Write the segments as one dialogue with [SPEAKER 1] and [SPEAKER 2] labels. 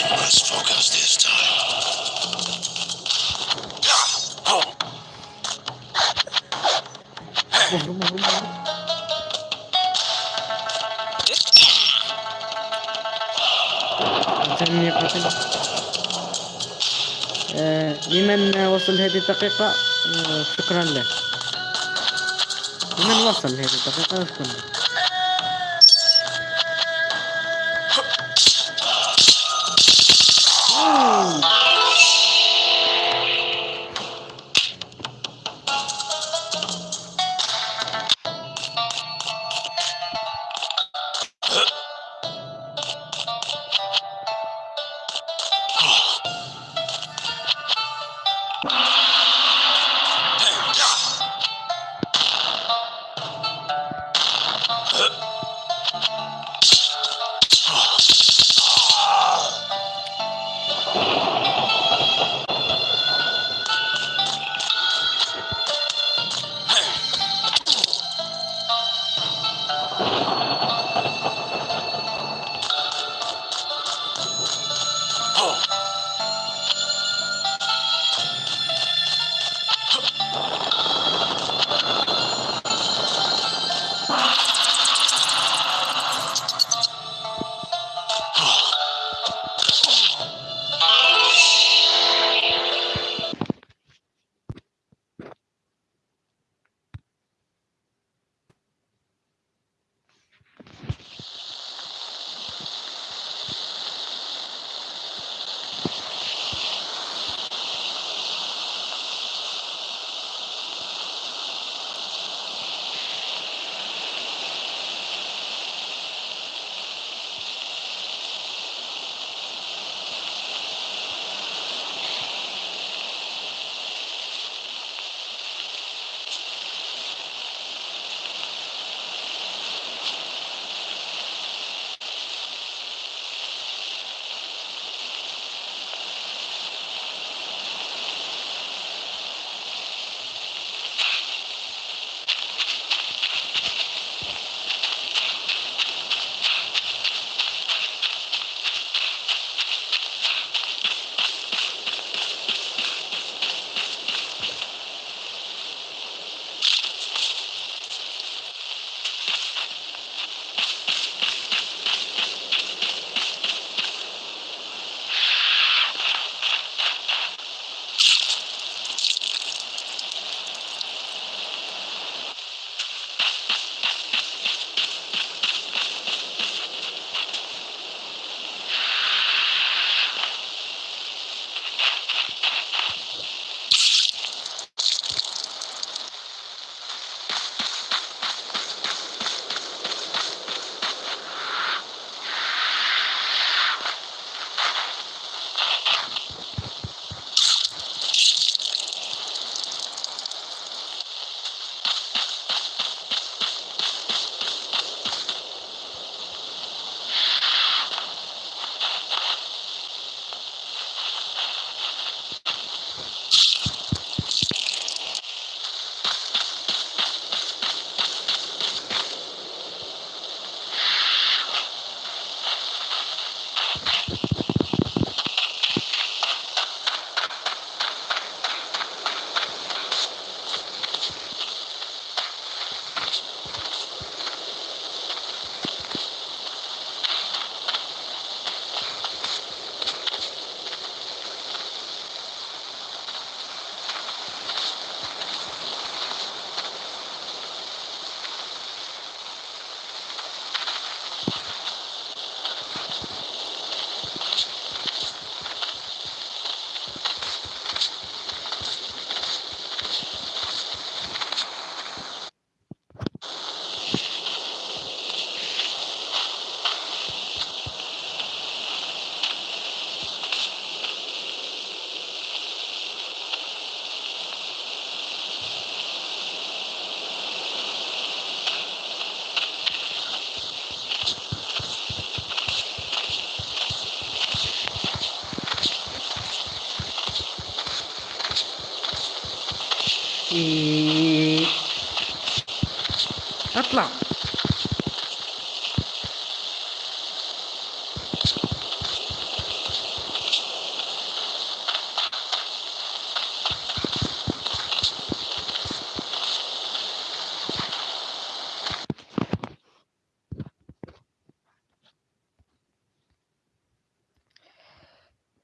[SPEAKER 1] Let's focus this time.
[SPEAKER 2] آه لمن وصل هذه الدقيقة؟ آه شكرا له. لمن وصل هذه الدقيقة؟ شكرا له.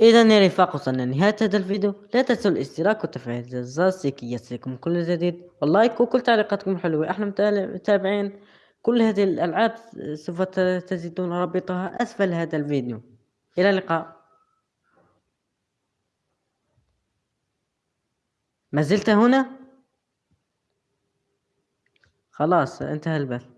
[SPEAKER 2] إذا يا رفاق وصلنا لنهاية هذا الفيديو. لا تنسوا الاشتراك وتفعيل الجرس لكي يصلكم كل جديد. واللايك وكل تعليقاتكم حلوة. إحنا متابعين كل هذه الألعاب سوف تجدون رابطها أسفل هذا الفيديو. إلى اللقاء. ما زلت هنا؟ خلاص انتهى البث.